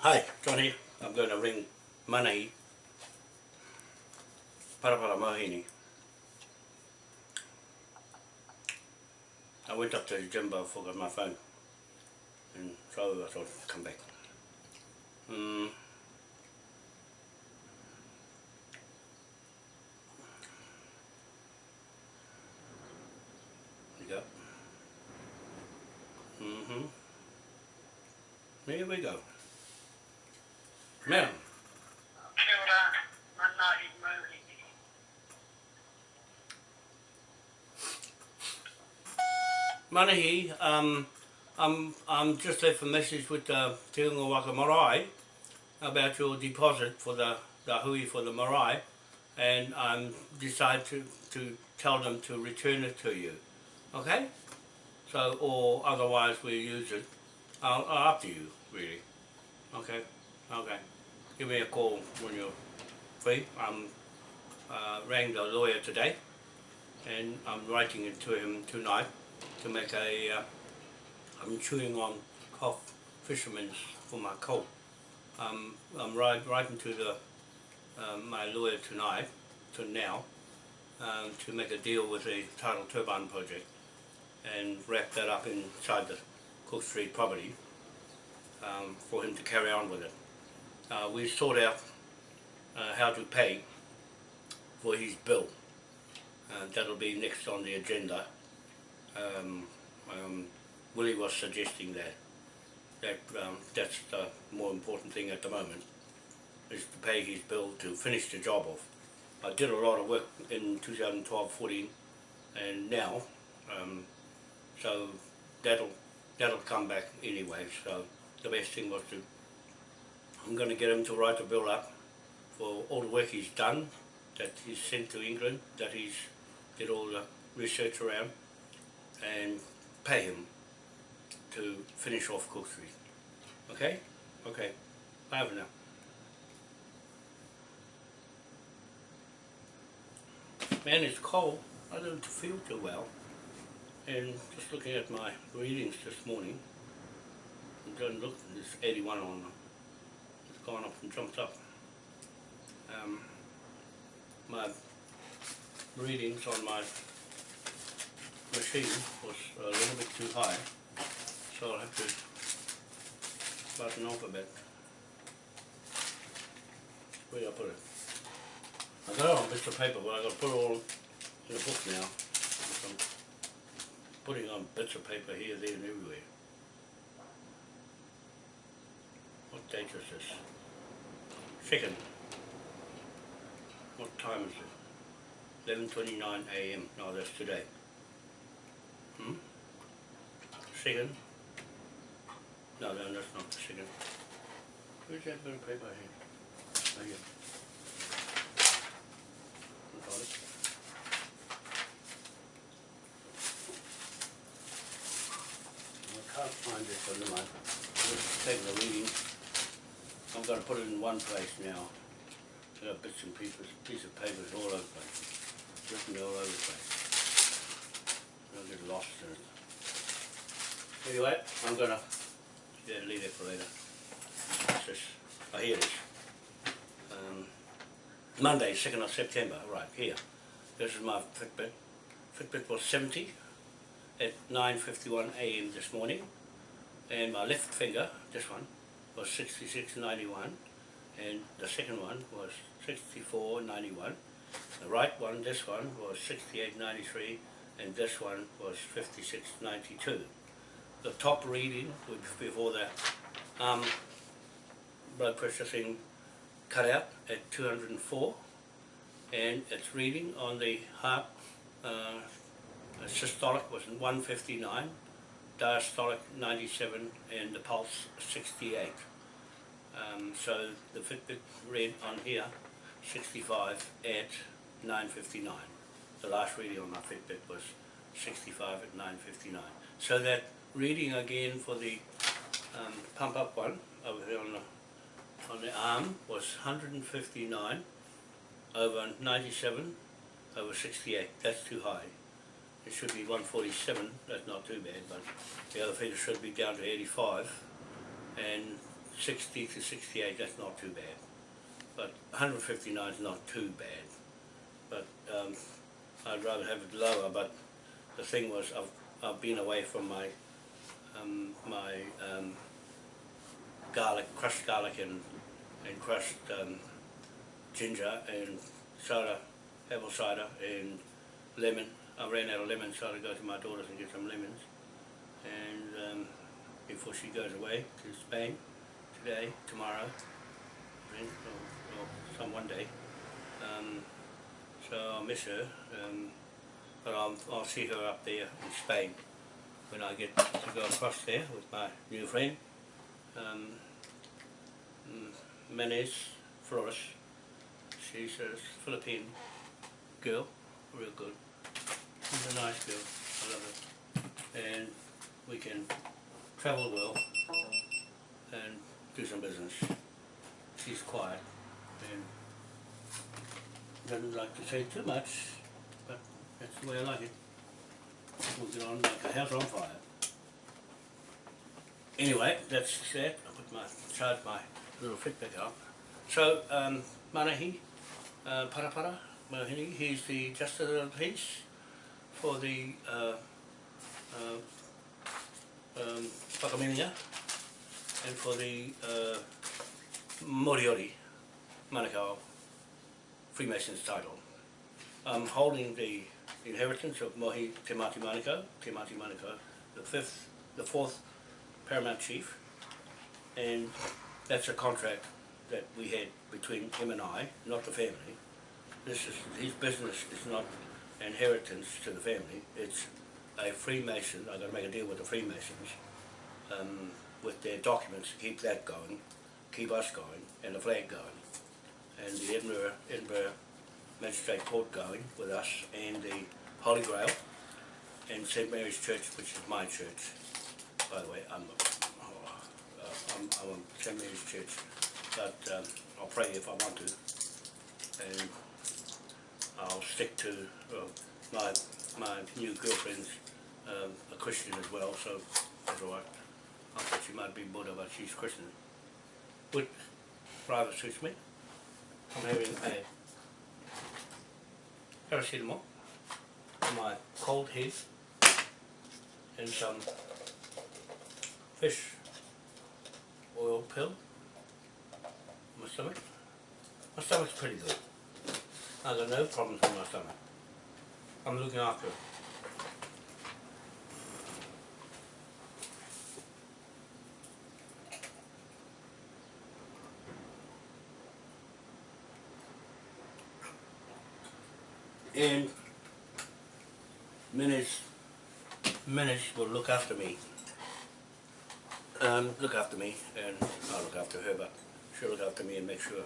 Hi, John here. I'm going to ring Manahi Parapara Mohini. I went up to the gym but I forgot my phone and so I thought I'd come back. Go. Mm-hmm. There we go. Ora, manahi. Um, I'm, I'm just left a message with uh, Te Unga Waka Marae about your deposit for the, the hui for the marae and I'm decided to, to tell them to return it to you. Okay? So, or otherwise we use it. Uh, uh, up to you, really. Okay? Okay. Give me a call when you're free. I'm uh, rang the lawyer today and I'm writing it to him tonight to make a, uh, I'm chewing on cough fisherman's for my coat. Um, I'm write, writing to the, um, my lawyer tonight, to now, um, to make a deal with the tidal turbine project and wrap that up inside the Cook Street property um, for him to carry on with it. Uh, we sort out uh, how to pay for his bill. Uh, that'll be next on the agenda. Um, um, Willie was suggesting that. That um, that's the more important thing at the moment, is to pay his bill to finish the job off. I did a lot of work in 2012-14 and now, um, so that'll that'll come back anyway. So the best thing was to, I'm going to get him to write the bill up for all the work he's done, that he's sent to England, that he's did all the research around, and pay him to finish off Cook Street. Okay? Okay. Bye for now. Man, it's cold. I don't feel too well. And just looking at my readings this morning, it doesn't look, it's 81 on, it's gone up and jumped up. Um, my readings on my machine was a little bit too high, so I'll have to button off a bit. Where did I put it? I got it on bits of paper, but I've got to put it all in a book now. I'm putting on bits of paper here, there and everywhere. What is this? Second. What time is it? 11.29 a.m. No, that's today. Hmm? Second? No, no, that's not the second. Where's that bit of paper here? Oh, here. Got it. I can't find it on the mic. Let's take the reading. I'm gonna put it in one place now. I got bits and pieces, piece of papers all over the place. Written all over the place. I'll get lost in it. Anyway, I'm gonna, yeah, leave it for later. Just, oh here it is. Um, Monday, second of September, right, here. This is my Fitbit. Fitbit was seventy at nine fifty-one AM this morning. And my left finger, this one, was sixty-six ninety-one. And the second one was sixty-four ninety-one. The right one, this one, was sixty-eight ninety-three, and this one was fifty-six ninety-two. The top reading, before that um, blood pressure thing cut out at two hundred and four, and its reading on the heart uh, systolic was one fifty-nine, diastolic ninety-seven, and the pulse sixty-eight. Um, so the Fitbit read on here 65 at 9.59. The last reading on my Fitbit was 65 at 9.59. So that reading again for the um, pump up one over here on the, on the arm was 159 over 97 over 68. That's too high. It should be 147, that's not too bad, but the other figure should be down to 85 and 60 to 68, that's not too bad. But 159 is not too bad. But um, I'd rather have it lower, but the thing was I've, I've been away from my um, my um, garlic, crushed garlic and, and crushed um, ginger and soda, apple cider and lemon. I ran out of lemons so I go to my daughter's and get some lemons. And um, before she goes away to Spain today, tomorrow, or, or some one day. Um, so I'll miss her, um, but I'll, I'll see her up there in Spain when I get to go across there with my new friend, um, mm, Menes Flores. She's a Philippine girl, real good. She's a nice girl, I love her. And we can travel well and do some business. She's quiet and doesn't like to say too much, but that's the way I like it. We'll get on like a house on fire. Anyway, that's that. I put my charge my little flick back up. So, um, Manahi, uh, Parapara, Manahi, he's the Justice of the Peace for the uh, uh, um, and for the uh, Moriori, Manukau Freemasons title. I'm holding the inheritance of Mohi Te Mati Manukau, Te Mati Manukau, the fifth, the fourth paramount chief, and that's a contract that we had between him and I, not the family. This is, his business is not inheritance to the family, it's a Freemason, I've got to make a deal with the Freemasons, um, with their documents to keep that going, keep us going, and the flag going. And the Edinburgh, Edinburgh Magistrate Court going with us, and the Holy Grail, and St Mary's Church, which is my church. By the way, I'm, uh, I'm, I'm a St Mary's Church, but um, I'll pray if I want to. And I'll stick to uh, my my new girlfriend's um, a Christian as well, so all right. I thought she might be Buddha, but she's Christian. Which rather suits me. I'm having a paracetamol for my cold head and some fish oil pill. My stomach. My stomach's pretty good. I got no problems with my stomach. I'm looking after it. And Minutes, Minutes will look after me. Um, look after me, and I'll look after her, but she'll look after me and make sure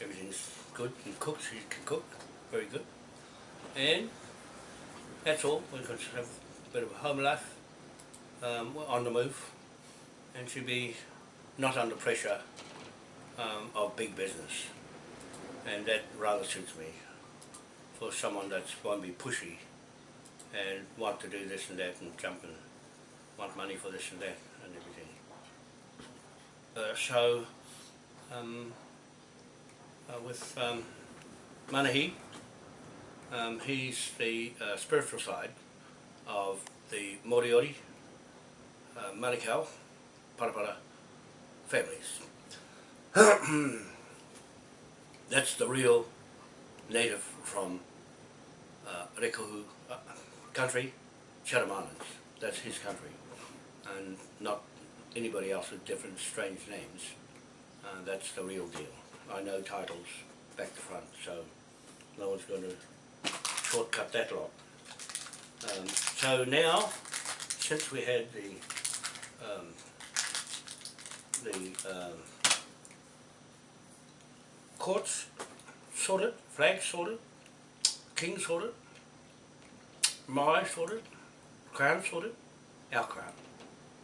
everything's good and cooked. She can cook, very good. And that's all. We can have a bit of a home life um, we're on the move, and she'll be not under pressure um, of big business, and that rather suits me for someone that's going to be pushy and want to do this and that and jump and want money for this and that and everything. Uh, so, um, uh, with um, Manahi, um, he's the uh, spiritual side of the Moriori, uh, Manukau, Parapara families. That's the real native from uh, Rekohu uh, country, Chatham Islands. That's his country. And not anybody else with different strange names. Uh, that's the real deal. I know titles back to front, so no one's going to shortcut that lot. Um, so now, since we had the um, the um, courts sorted, flags sorted, king sorted, my sorted, crown sorted, our crown,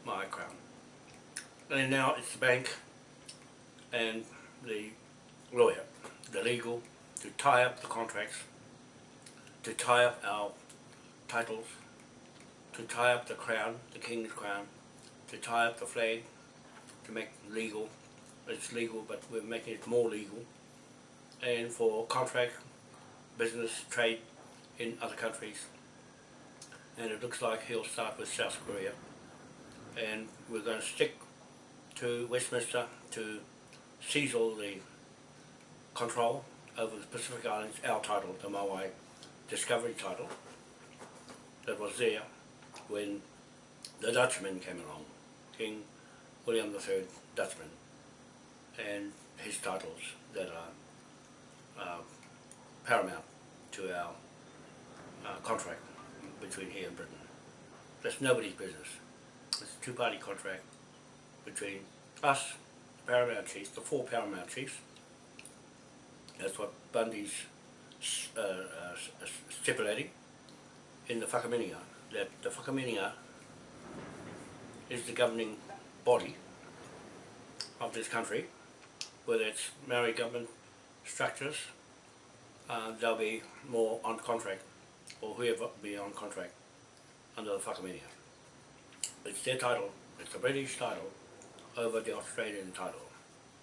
my crown. And now it's the bank and the lawyer, the legal, to tie up the contracts, to tie up our titles, to tie up the crown, the king's crown, to tie up the flag, to make legal it's legal, but we're making it more legal. And for contract, business, trade in other countries. And it looks like he'll start with South Korea. And we're going to stick to Westminster to seize all the control over the Pacific Islands, our title, the Maui Discovery title, that was there when the Dutchman came along, King William III Dutchman, and his titles that are uh, paramount to our uh, contract between here and Britain. That's nobody's business. It's a two-party contract between us, the paramount chiefs, the four paramount chiefs. That's what Bundy's uh, uh, stipulating in the Whakaminenga, that the Whakaminenga is the governing body of this country, whether it's Maori government structures, uh, they'll be more on contract, or whoever be on contract under the Whakaminenga. It's their title, it's the British title over the Australian title.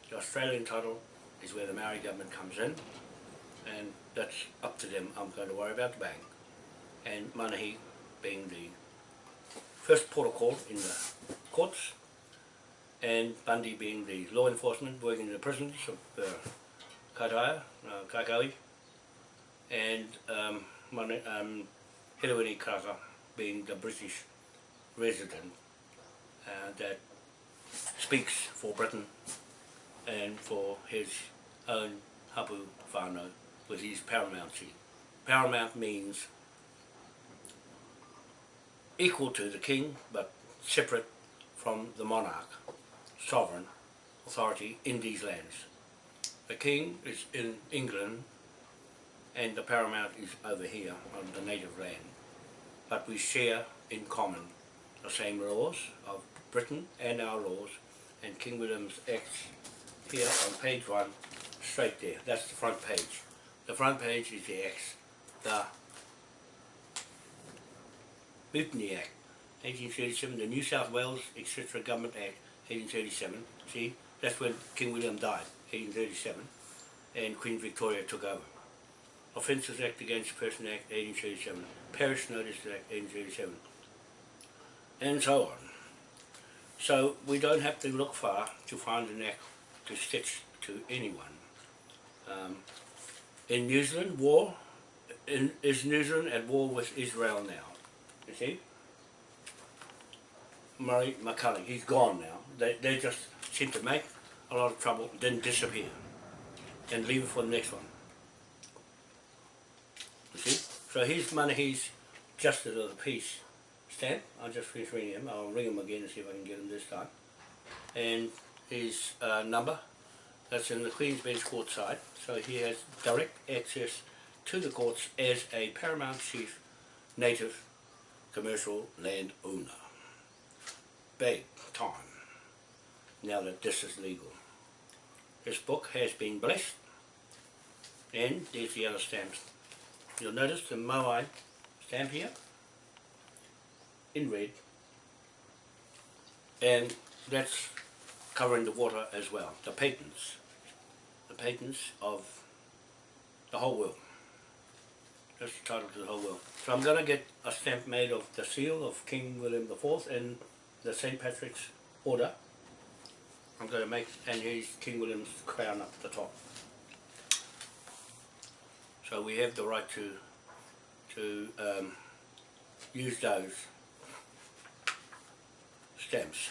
The Australian title is where the Maori government comes in, and that's up to them. I'm going to worry about the bank. And Manahi being the first port of call in the courts, and Bundy being the law enforcement working in the prisons of uh, Kaitaia, uh, Kaikaui, and um, um, Hilawini Karaka being the British resident uh, that speaks for Britain and for his own hapu whānau with his paramountcy. Paramount means equal to the king but separate from the monarch, sovereign authority in these lands. The king is in England and the paramount is over here on the native land. But we share in common the same laws of Britain and our laws and King William's Act here on page one, straight there. That's the front page. The front page is the X, the Mutiny Act, 1837, the New South Wales etc. Government Act, 1837. See, that's when King William died, 1837, and Queen Victoria took over. Offences Act Against Person Act, 1837, Parish Notice Act, 1837, and so on. So we don't have to look far to find an act to stitch to anyone. Um, in New Zealand, war, in, is New Zealand at war with Israel now? You see? Murray McCully, he's gone now. They, they just seem to make a lot of trouble, then disappear, and leave it for the next one. You see? So here's Manahi's Justice of the Peace stamp. I'll just finish him. I'll ring him again and see if I can get him this time. And his uh, number, that's in the Queen's Bench Court side. So he has direct access to the courts as a Paramount Chief Native Commercial Land Owner. Big time, now that this is legal. This book has been blessed, and there's the other stamps. You'll notice the Moai stamp here, in red, and that's covering the water as well, the patents, the patents of the whole world. That's the title to the whole world. So I'm going to get a stamp made of the seal of King William IV and the St. Patrick's Order. I'm going to make, and here's King William's crown up at the top. So we have the right to to um, use those stamps.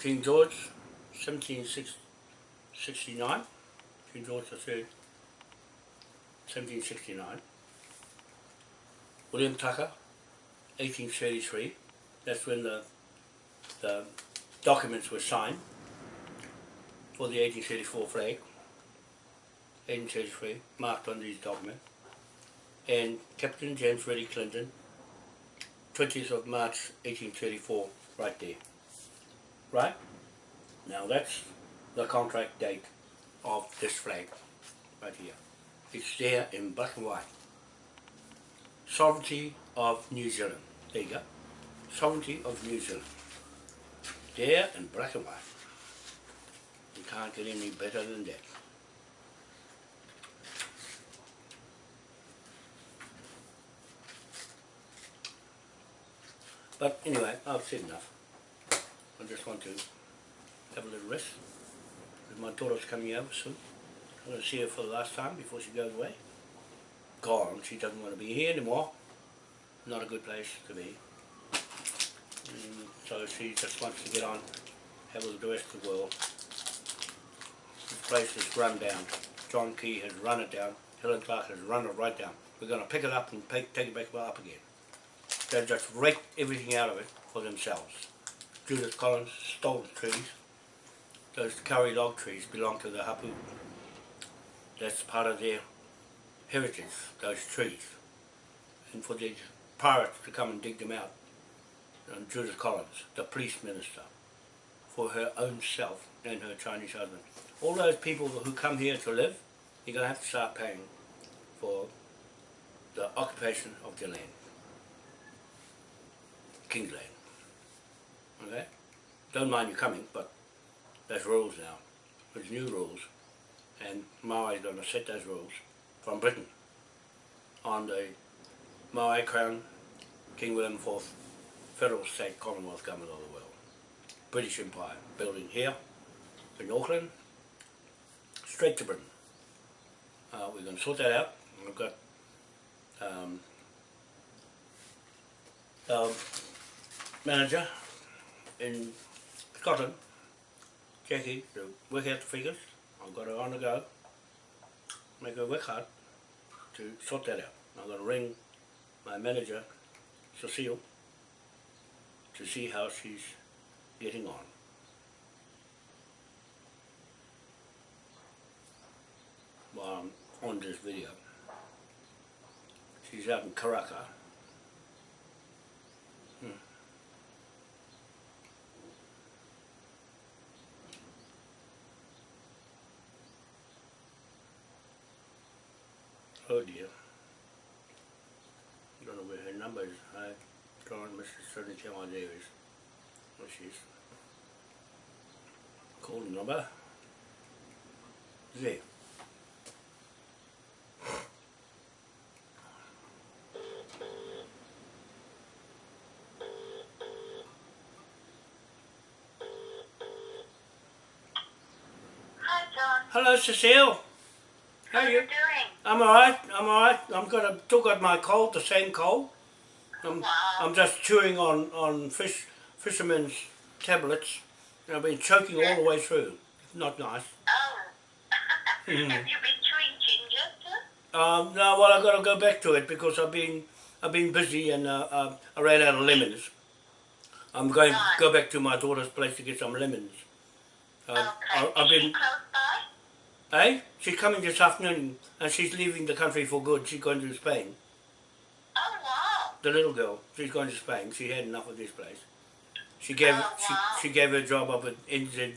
King George, 1769, King George III, 1769. William Tucker, 1833, that's when the, the documents were signed for the 1834 flag, 1833, marked on these documents. And Captain James Reddy Clendon, 20th of March 1834, right there. Right? Now that's the contract date of this flag, right here. It's there in black and white. Sovereignty of New Zealand. There you go. Sovereignty of New Zealand. There in black and white. You can't get any better than that. But anyway, I've said enough. I just want to have a little rest. My daughter's coming over soon. I'm going to see her for the last time before she goes away. Gone. She doesn't want to be here anymore. Not a good place to be. Mm, so she just wants to get on, have with the rest of the world. This place is run down. John Key has run it down. Helen Clark has run it right down. We're going to pick it up and take, take it back up again. They've just raked everything out of it for themselves. Judith Collins stole the trees. Those kauri log trees belong to the Hapu. That's part of their heritage, those trees. And for the pirates to come and dig them out, and Judith Collins, the police minister, for her own self and her Chinese husband. All those people who come here to live, you're going to have to start paying for the occupation of their land. King's land. Okay? Don't mind you coming, but there's rules now. There's new rules. And Maui's going to set those rules from Britain on the Maui Crown King William IV Federal State Commonwealth Government of the world. British Empire building here in Auckland, straight to Britain. Uh, we're going to sort that out. We've got um, manager in Scotland, Jackie, to work out the figures. I've got her on the go. Make her work hard to sort that out. I'm going to ring my manager, Cecile, to see how she's getting on. While I'm on this video. She's out in Karaka. Hmm. Oh dear. Don't know where her number is. I don't Mr. Certainly tell my there is. Called number. John. Hello, Cecile. How How are you doing? I'm alright, I'm alright. I'm got still got my cold, the same cold. I'm. I'm just chewing on, on fish fisherman's tablets. And I've been choking all the way through. Not nice. Oh. Mhm. Have you been chewing ginger too? Um, no, well, I've got to go back to it because I've been I've been busy and uh, uh, I ran out of lemons. I'm going to go back to my daughter's place to get some lemons. Uh, Okay. I, I've Is she been, close by? hey, she's coming this afternoon and she's leaving the country for good. She's going to Spain. Oh. The little girl, she's going to Spain. She had enough of this place. She gave Oh, she, wow. she gave her job up at NZ,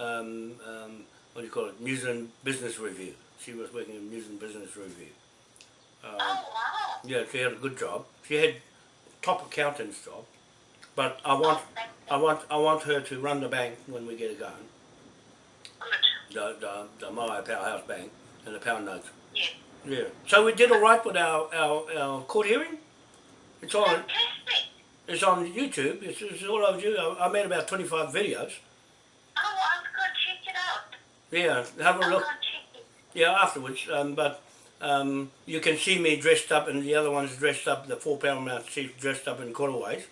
um, um, what do you call it, New Zealand Business Review. She was working in New Zealand Business Review. Um, Oh, wow. Yeah, she had a good job. She had top accountant's job, but I want Oh, I want I want her to run the bank when we get it going. Good. The the the Maui Powerhouse Bank and the pound notes. Yes. Yeah. So we did all right with our our, our court hearing. It's on Fantastic. it's on YouTube. It's, it's all over you. I, made about twenty five videos. Oh, I'll go check it out. Yeah, have a I'll look. Yeah, afterwards. Um, but um, you can see me dressed up, and the other one's dressed up. The four paramount chief dressed up in corduroys,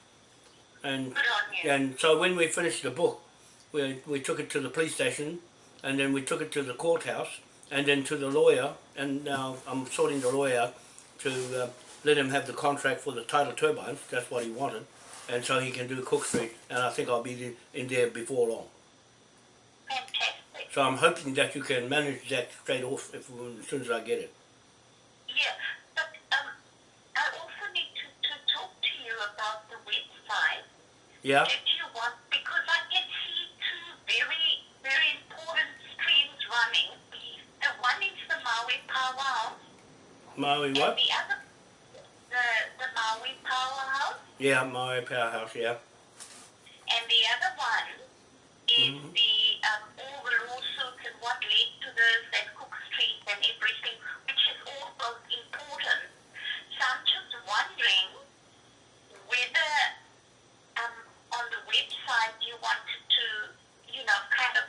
and Good on you. and so when we finished the book, we we took it to the police station, and then we took it to the courthouse, and then to the lawyer, and now I'm sorting the lawyer to uh, let him have the contract for the tidal turbines. That's what he wanted, and so he can do Cook Street, and I think I'll be in there before long. Fantastic. So I'm hoping that you can manage that straight off if, as soon as I get it. Yeah, but um, I also need to, to talk to you about the website Yeah. that you want because I can see two very, very important streams running. The one is the Maui Powerhouse. Maui what? the other, the, the Maui Powerhouse. Yeah, Maui Powerhouse, yeah. And the other one is Mhm. the um, all the lawsuits and what led to this and Cook Street and everything, which is also important. So I'm just wondering whether um, on the website you wanted to, you know, kind of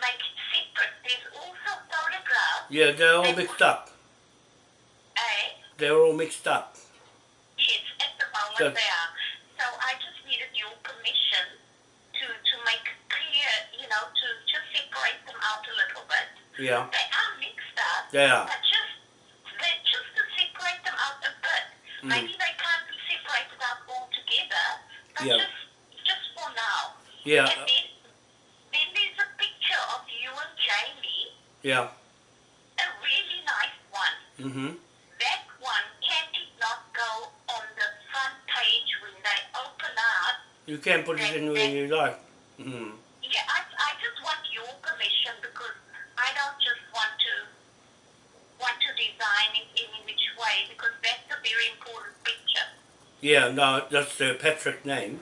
make it separate. There's also photographs, Yeah, they're all mixed up. Eh? They're all mixed up. Yes, at the moment they are. So I just needed your permission to, to make clear, you know, to just separate them out a little bit. Yeah, They are mixed up, they are. but just they just to separate them out a bit. Mm. Maybe they can't be separated out altogether, but Yeah. just just for now. Yeah, And then, then there's a picture of you and Jamie, yeah. a really nice one. Mhm. You can put it in where you like. Mhm. Yeah, I, I just want your permission because I don't just want to want to design it any which way because that's a very important picture. Yeah, no, that's the Patrick name.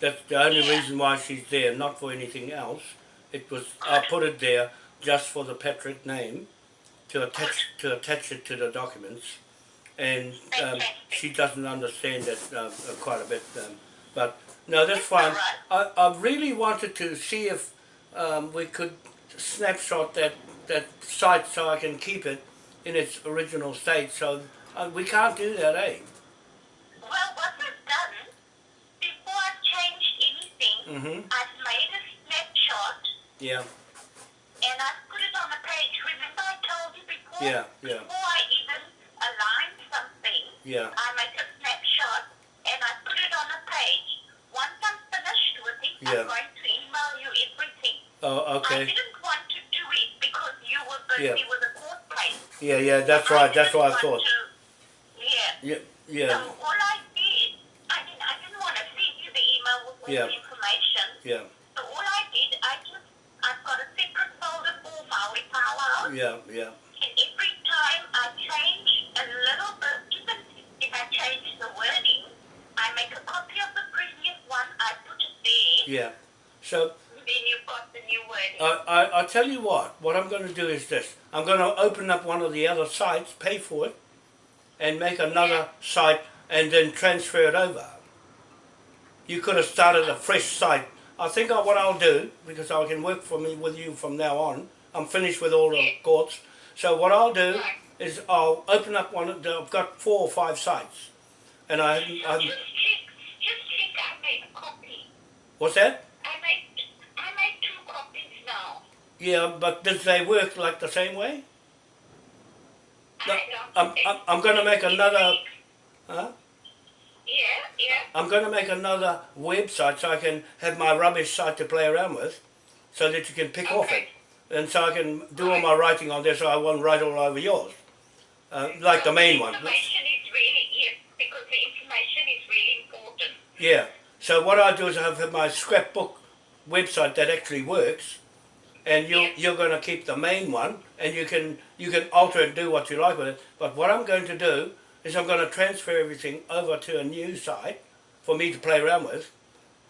That's the only Yeah. reason why she's there, not for anything else. It was I put it there just for the Patrick name to attach to attach it to the documents, and um, she doesn't understand it uh, uh, quite a bit. Um, but no, that's fine. all I, I really wanted to see if um, we could snapshot that that site so I can keep it in its original state. So uh, we can't do that, eh? Well, what I've done before I've changed anything, Mhm. I've made a snapshot Yeah. and I've put it on a page. Remember I told you before? Yeah, yeah. Before I even align something, Yeah. I make a snapshot and I put it on a page. Once I'm finished Yeah. I'm going to email you everything. Oh, I okay. didn't want to do it because you were busy Yeah. with the court case. Yeah, yeah, that's right. That's didn't what I thought. To, yeah. Yeah, So all I did, I didn't, I didn't want to send you the email with all Yeah. the information. yeah, So all I did, I just, I've got a separate folder for Maui yeah, yeah, And every time I change a little bit, even if I change the wording, I make a copy of the previous one, I put it there, yeah. So then you've got the new wording. I, I, I tell you what. What I'm going to do is this. I'm going to open up one of the other sites, pay for it, and make another site, and then transfer it over. You could have started a fresh site. I think I, what I'll do because I can work for me with you from now on. I'm finished with all the courts. So what I'll do Right. is I'll open up one. Of the, I've got four or five sites, and I, So I just check, just check I made a copy. What's that? I made, I made two copies now. Yeah, but does they work like the same way? No, I'm, I'm, I'm going to make another. Huh? Yeah, yeah. I'm going to make another website so I can have my rubbish site to play around with, so that you can pick off it, and so I can do all my writing on there, so I won't write all over yours, uh, like the main one. Information is really, yes, because the information is really important. Yeah. So what I do is I have my scrapbook website that actually works, and you you're going to keep the main one, and you can you can alter and do what you like with it. But what I'm going to do is I'm going to transfer everything over to a new site for me to play around with,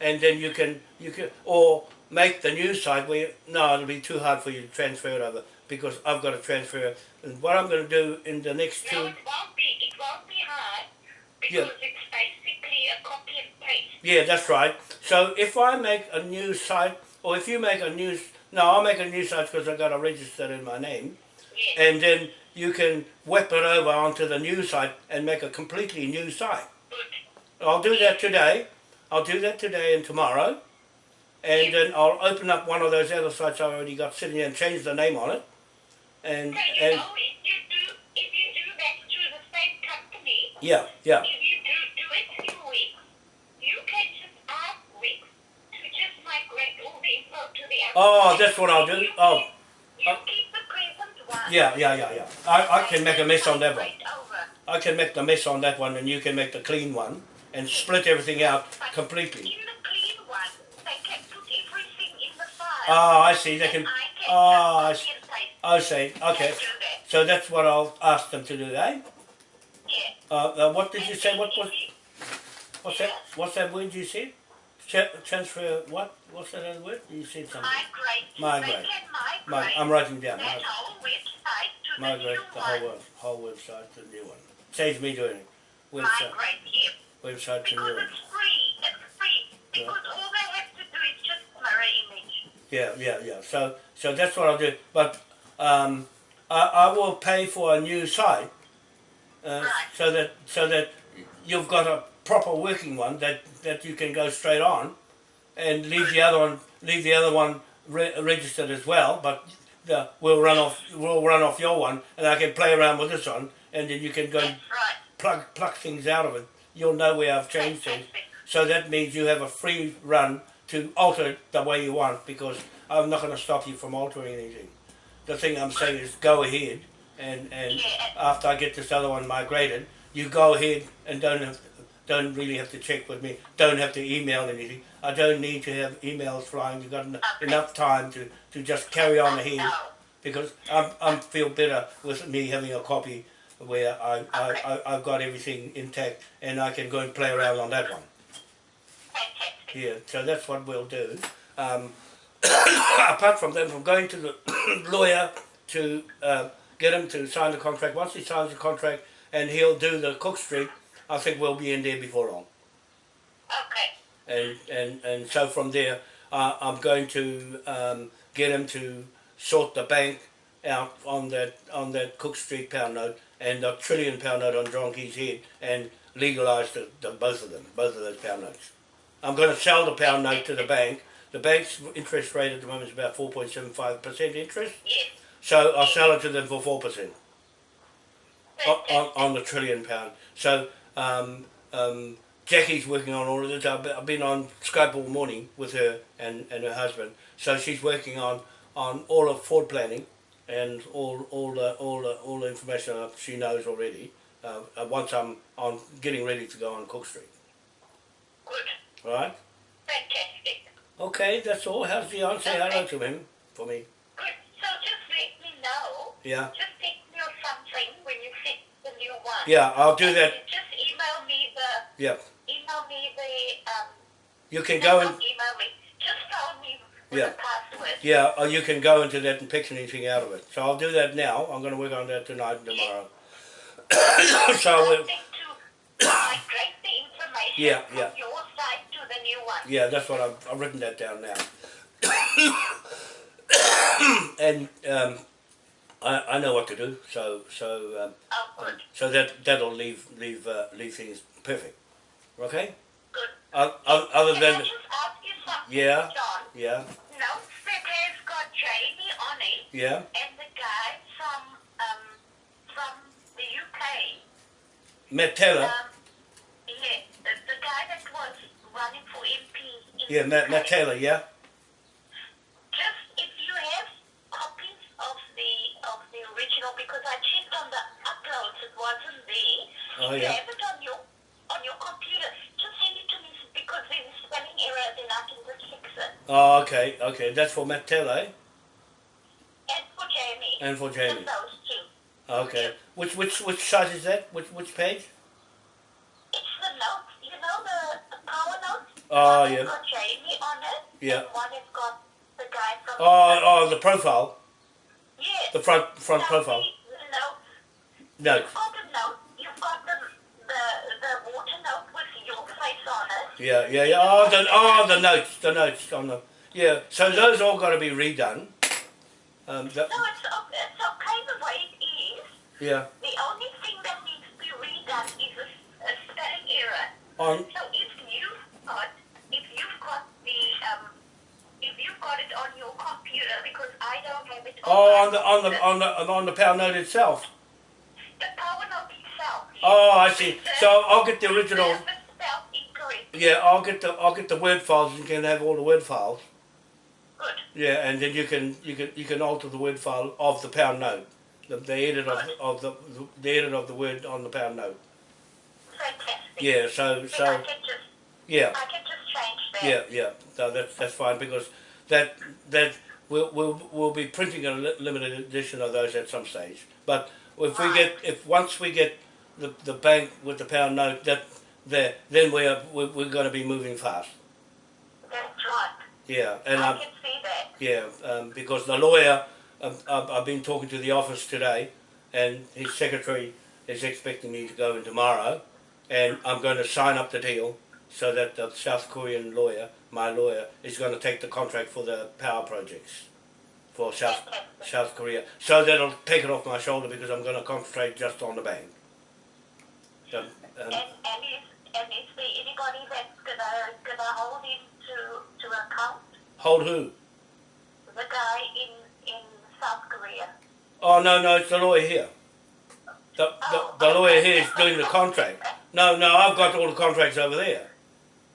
and then you can you can or make the new site where no it'll be too hard for you to transfer it over because I've got to transfer it. And what I'm going to do in the next No, two it won't be, it won't be hard, Yeah. it's basically a copy and paste. Yeah, that's right. So if I make a new site, or if you make a new, no, I'll make a new site because I've got to register in my name, Yes. and then you can whip it over onto the new site and make a completely new site. Good. I'll do that today. I'll do that today and tomorrow, and then I'll open up one of those other sites I've already got sitting there and change the name on it, and So you and know, if you do, if you do that through the same company, yeah, yeah, if you do do it through Wix, you can just ask Wix to just migrate all the info to the other Oh, that's what I'll do. Oh, You uh, keep the present one. yeah, yeah, yeah, yeah. I, I can make a mess on that one. I can make the mess on that one, and you can make the clean one, and split everything out completely. In the clean one, they can put everything in the file. Oh, I see. They can. I can Oh, I see. copy and paste I see. Okay. Can do that. So that's what I'll ask them to do, eh? Uh, uh, what did you say? What was? What's that? What's that word you said? Tra- transfer. What? What's that other word? You said something. Migrate. Migrate. They can Mi- migrate I'm writing down. that whole website to the Migrate new the whole web, whole website to the new one. Saves me doing it. Website, Migrate, yeah. website to new Because one. it's free. It's free. Because all they have to do is just mirror image. Yeah, yeah, yeah. So, so that's what I'll do. But um, I, I will pay for a new site, uh, so that so that you've got a proper working one that, that you can go straight on, and leave the other one leave the other one re- registered as well. But the, we'll run off we'll run off your one, and I can play around with this one, and then you can go right. plug pluck things out of it. You'll know where I've changed things. So that means you have a free run to alter it the way you want because I'm not going to stop you from altering anything. The thing I'm saying is go ahead and, and Yeah. after I get this other one migrated, you go ahead and don't have don't really have to check with me. Don't have to email anything. I don't need to have emails flying. You've got en- Okay. enough time to, to just carry on ahead No. because I'm, I'm feel better with me having a copy where I, I, Okay. I, I've got everything intact and I can go and play around on that one. Fantastic. Yeah, so that's what we'll do. Um, apart from that, I'm going to the lawyer to uh, get him to sign the contract. Once he signs the contract and he'll do the Cook Street, I think we'll be in there before long. Okay. And, and, and so from there, uh, I'm going to um, get him to sort the bank out on that on that Cook Street pound note and the trillion pound note on John Key's head and legalise the, the, both of them, both of those pound notes. I'm going to sell the pound note to the bank. The bank's interest rate at the moment is about 4.75% interest, Yes. So I'll sell it to them for 4% on, on, on the trillion pound. So um, um, Jackie's working on all of this. I've been, on Skype all morning with her and, and her husband. So she's working on, on all of Ford planning and all all the all the all the information she knows already. Uh, uh, once I'm on getting ready to go on Cook Street. Good. Right. Fantastic. Okay, that's all. How's Dion? Say hello to him for me. Good. So just let me know. Yeah. Just text me or something when you the new one. Yeah, I'll do And that. Just email me the Yeah. email me the um. You can go and email me. Just phone me with Yeah. the password. yeah, or you can go into that and pick anything out of it. So I'll do that now. I'm going to work on that tonight and tomorrow. so I will. Something to migrate the information Yeah, from yeah. your side to the new one. Yeah, that's what I've, I've written that down now. and um, I, I know what to do. So so um, Oh, good. so that that'll leave leave uh, leave things perfect. Okay. Good. O- o- other Can I than just ask you something, Yeah. John? yeah that has got Jamie on it yeah and the guy from um from the UK. Matt Taylor. Um, yeah, the, the guy that was running for MP. Yeah, Matt. Matt Taylor. Yeah. Just if you have copies of the of the original, because I checked on the uploads, it wasn't there. Oh, yeah. have it on your on your computer, just send it to me because there's a spelling error, then I can just fix it. Oh, okay, okay. That's for Matt Taylor eh? And for Jamie. and for Jamie. those two. Okay. Which which which site is that? Which which page? It's the notes, you know the, the power notes? Oh, one yeah. got Jamie on it. Yeah. One has got the guy from. Oh, oh, the profile, Yeah. the front front profile. The, the notes. No. You've got a note. You've got the the the water note with your face on it. Yeah, yeah, yeah. Oh, the oh the notes, the notes on the yeah. So those all got to be redone. Um, that, No, it's it's okay the way it is. yeah. The only thing that needs to be redone is a, a spelling error. On So if you've got if you've got the um if you've got it on your computer because I don't have it on oh on the on the on the on the power note itself. the power note itself. Oh, I see. So I'll get the original. It's spelled incorrect. Yeah, I'll get the I'll get the word files. You can have all the word files. Good. Yeah, and then you can you can you can alter the word file of the pound note, the, the edit of of the the edit of the word on the pound note. Fantastic. Yeah, so I so can just yeah I can just change that. yeah yeah. So that's that's fine because that that we'll, we'll, we'll be printing a limited edition of those at some stage. But if we get, if once we get the, the bank with the pound note that there, then we are we're, we're going to be moving fast. That's right. Yeah, and I I'm, can see that. yeah, um, because the lawyer, um, I've, I've been talking to the office today, and his secretary is expecting me to go in tomorrow, and I'm going to sign up the deal so that the South Korean lawyer, my lawyer, is going to take the contract for the power projects for South South Korea. So that'll take it off my shoulder because I'm going to concentrate just on the bank. Um, And, and is and there anybody that's gonna gonna hold him to to account? hold who? The guy in in South Korea. Oh no, no, it's the lawyer here. The, the, the lawyer here is doing the contract. No, no, I've got all the contracts over there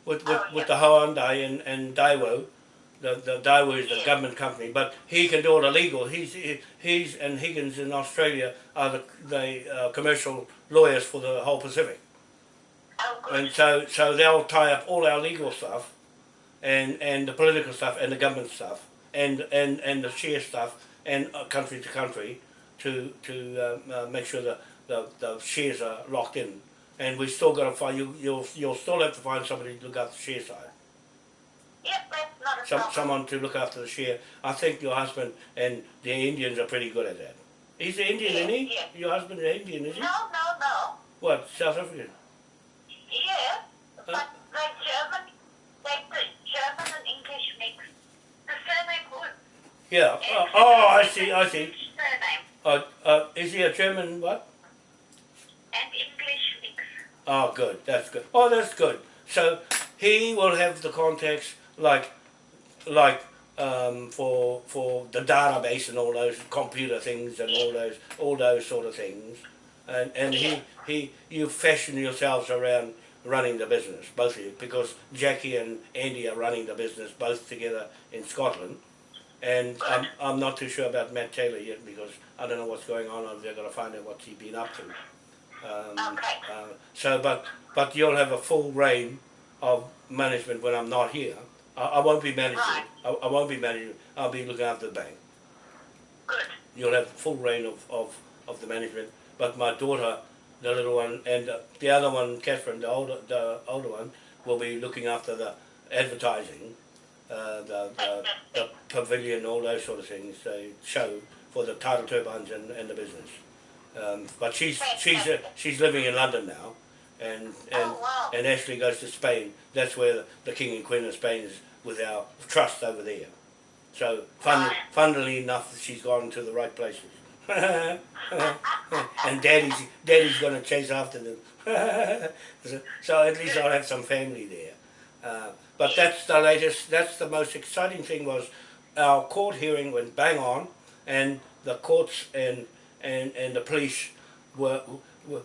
with with, with the Hyundai and and Daewoo. The the Daewoo is the government company, but he can do all the legal. He's he, he's and Higgins in Australia are the the uh, commercial lawyers for the whole Pacific, Oh, and so so they'll tie up all our legal stuff, and and the political stuff and the government stuff and and and the share stuff and uh, country to country to to um, uh, make sure that the, the shares are locked in. And we still got to find you. You'll you'll still have to find somebody to look after the share side. Yep, that's not a Some, problem. someone to look after the share. I think your husband and the Indians are pretty good at that. He's the Indian, isn't he? Yeah, Your husband is Indian, is he? No, no, no. What? South African? Yeah, but the German, like the German and English mix. The surname would. Yeah. Oh, oh, I see. I see. Surname Uh, uh, is he a German? What? and English mix. Oh, good. That's good. Oh, that's good. So he will have the context like, like um, for for the database and all those computer things and all those all those sort of things, and and he he you fashion yourselves around running the business, both of you, because Jackie and Andy are running the business both together in Scotland. And I'm, I'm not too sure about Matt Taylor yet because I don't know what's going on. They're going to find out what he's been up to. Um, Okay. uh, so, but but you'll have a full reign of management when I'm not here. I, I won't be managing. I, I won't be managing. I'll be looking after the bank. Good. You'll have full reign of, of, of the management. But my daughter, the little one, and the other one, Catherine, the older the older one, will be looking after the advertising, uh, the, the the pavilion, all those sort of things, the show for the tidal turbines and, and the business. Um, but she's she's uh, she's living in London now, and and Oh, wow. and Ashley goes to Spain. That's where the King and Queen of Spain is with our trust over there. So fun, funnily enough, she's gone to the right places. and daddy's daddy's going to chase after them. so, so at least I'll have some family there. Uh, but that's the latest. That's the most exciting thing was our court hearing went bang on, and the courts and and, and the police were, were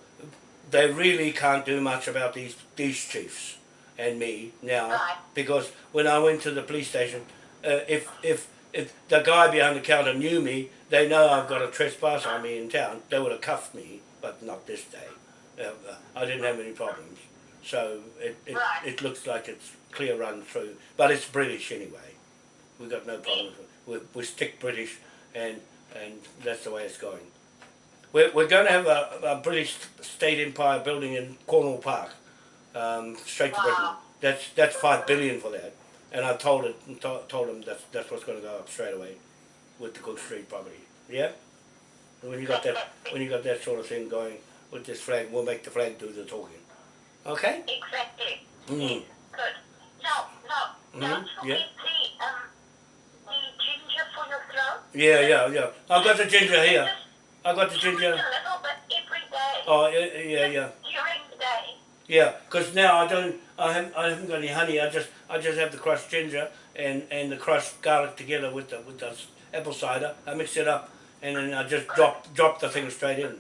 they really can't do much about these these chiefs and me now because when I went to the police station, uh, if if if the guy behind the counter knew me, they know I've got a trespass on me in town. They would have cuffed me, but not this day. Uh, I didn't have any problems, so it it, Right. it looks like it's clear run through. But it's British anyway. We've got no problems. We we stick British, and and that's the way it's going. We're, we're going to have a, a British State Empire building in Cornwall Park, um, straight to Britain. That's that's five billion for that, and I told it to, told them that's that's what's going to go up straight away, with the Cook Street property. Yeah. And when you got that when you got that sort of thing going with this flag, we'll make the flag do the talking. Okay. Exactly. Mm. Good. Now, now, Mhm, don't yeah. the um the ginger for your throat. Yeah, yeah, yeah. I've got the ginger here. I've got the ginger. a little bit every day Oh, yeah, yeah, yeah. during the day. Yeah, because now I don't, I haven't, I haven't got any honey. I just, I just have the crushed ginger and and the crushed garlic together with the with the apple cider. I mix it up and then I just drop drop the thing straight in.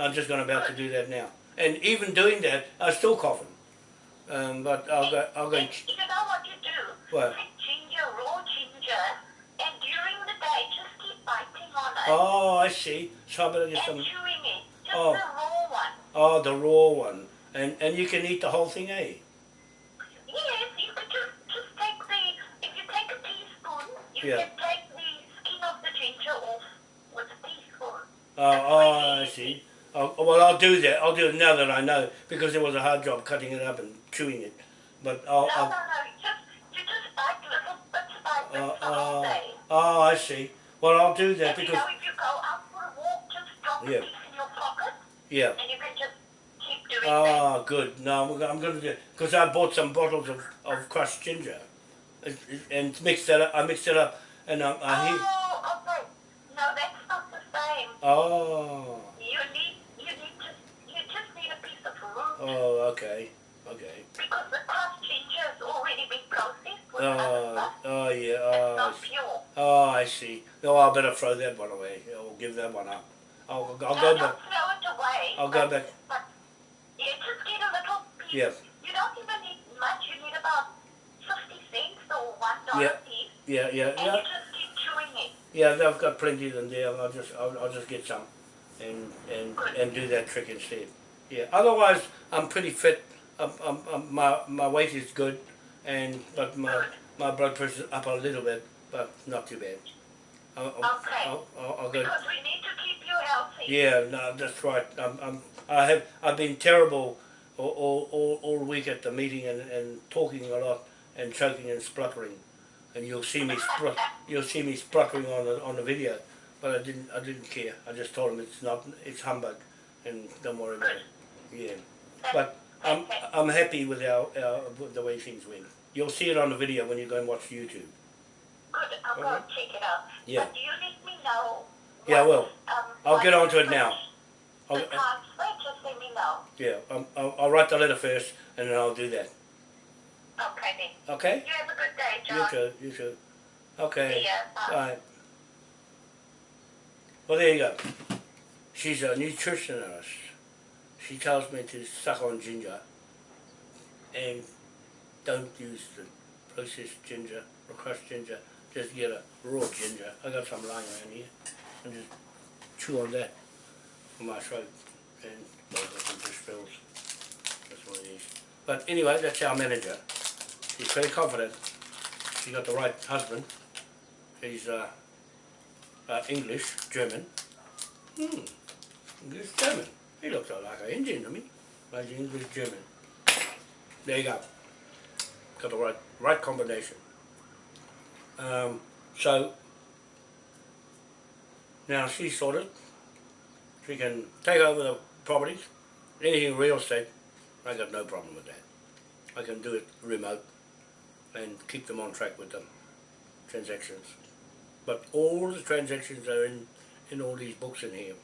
I'm just going about to do that now. And even doing that, I'm still coughing. Um, but I'll go, I'll go. You know what you do? What? Take ginger, raw ginger, and during the day just keep biting on it Oh, I see. So I better get and some. chewing it. Just Oh. the raw one. Oh, the raw one, and and you can eat the whole thing, eh? Yes, you could just, just take the, if you take a teaspoon, you yeah. can take the skin of the ginger off with a teaspoon. Oh, oh I see. I'll, well, I'll do that. I'll do it now that I know, because it was a hard job cutting it up and chewing it. But I'll... No, I'll, no, no. Just, you just bite little bits by bits uh, all day. Oh, I see. Well, I'll do that and because... You know, if you go out for a walk, just drop yeah. a piece in your pocket. Yeah. And you can just doing that. Ah, good. No, I'm I'm going to do because I bought some bottles of, of crushed ginger, and, and mixed it up. I mixed it up, and I, I hear. Oh, oh okay. No, that's not the same. Oh, You need, you need to, you just need a piece of root oh, okay, okay. because the crushed ginger has already been processed with Oh, oh yeah. Oh, I not see. pure. oh, I see. No, I better throw that one away. I'll give that one up. I'll, I'll no, go back. throw it away. I'll go back. But you just get a Yeah. You don't even need much. You need about 50 cents or one dollar Yeah. piece. Yeah, yeah, And yeah. you just keep chewing it. Yeah, I've got plenty of them there. I'll just, I'll, I'll just get some, and and and do that trick instead. Yeah. Otherwise, I'm pretty fit. I'm, I'm, I'm, my my weight is good, and but my my blood pressure's up a little bit, but not too bad. I'll, I'll, Okay. I'll, I'll, I'll go. Because we need to keep you healthy. Yeah, no, that's right. I'm, I'm, I have, I've been terrible all, all, all, week at the meeting and, and talking a lot and choking and spluttering, and you'll see me you'll see me spluttering on the on the video, but I didn't, I didn't care. I just told him it's not, it's humbug, and don't worry about it. Yeah, but I'm, I'm happy with our, our with the way things went. You'll see it on the video when you go and watch YouTube. Good. I'll go and check it out. Yeah. But you let me know. Yeah, I will. Um, I'll what get onto it the- now. I'll, transfer, just let me know. yeah, um, I'll, I'll write the letter first, and then I'll do that. Okay then. Okay. You have a good day, You John. too, you too. Okay. See ya. Bye. Bye. Well, there you go. She's a nutritionist. She tells me to suck on ginger and don't use the processed ginger or crushed ginger. Just get a raw ginger. I got some lying around here and just chew on that my throat and well, I can just spills. That's what it is. But anyway, that's our manager. She's very confident. She got the right husband. He's uh, uh, English, German. Hmm, English, German. He looks like an Indian to me. Like English, German. There you go. Got the right, right combination. Um, so, now she's sorted. She can take over the properties. Anything real estate, I got no problem with that. I can do it remote and keep them on track with the transactions. But all the transactions are in, in all these books in here.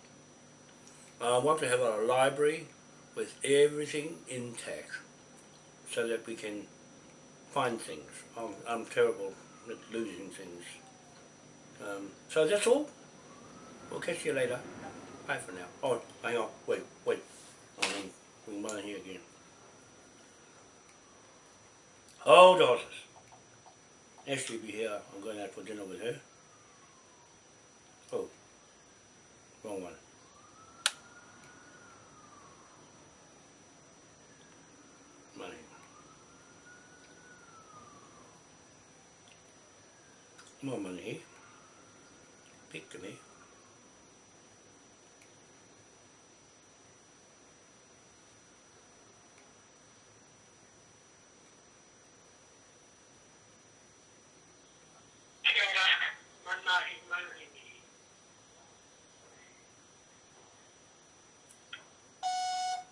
I want to have a library with everything intact so that we can find things. I'm, I'm terrible at losing things. Um, so that's all. We'll catch you later. Bye for now. Oh, hang on. Wait, wait. I mean, we'll mine here again. Hold horses. Ashley be here. I'm going out for dinner with her. Oh, wrong one. Money. More money. Pick to me.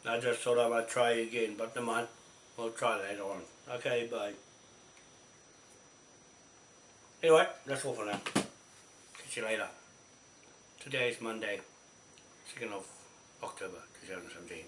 I just thought I might try again, but never mind. We'll try later on. Okay, bye. Anyway, that's all for now. Catch you later. Today is Monday, 2nd of October 2017.